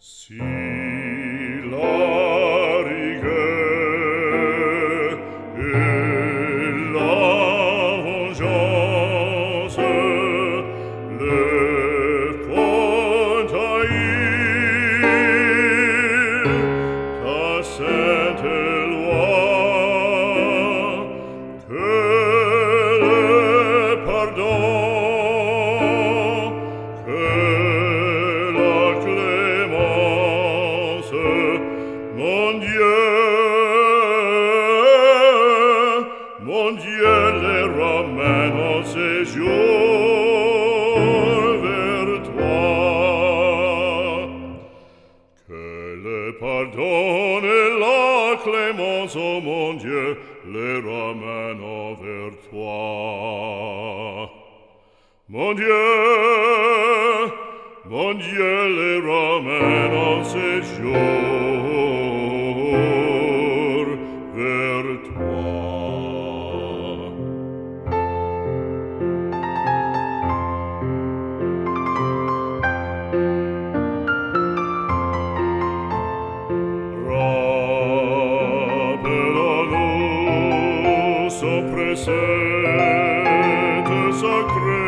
See. mon Dieu les ramène en toi. Que le pardon et la clémence, oh mon Dieu, le ramène envers toi. Mon Dieu, mon Dieu le ramène en séjour presente sacre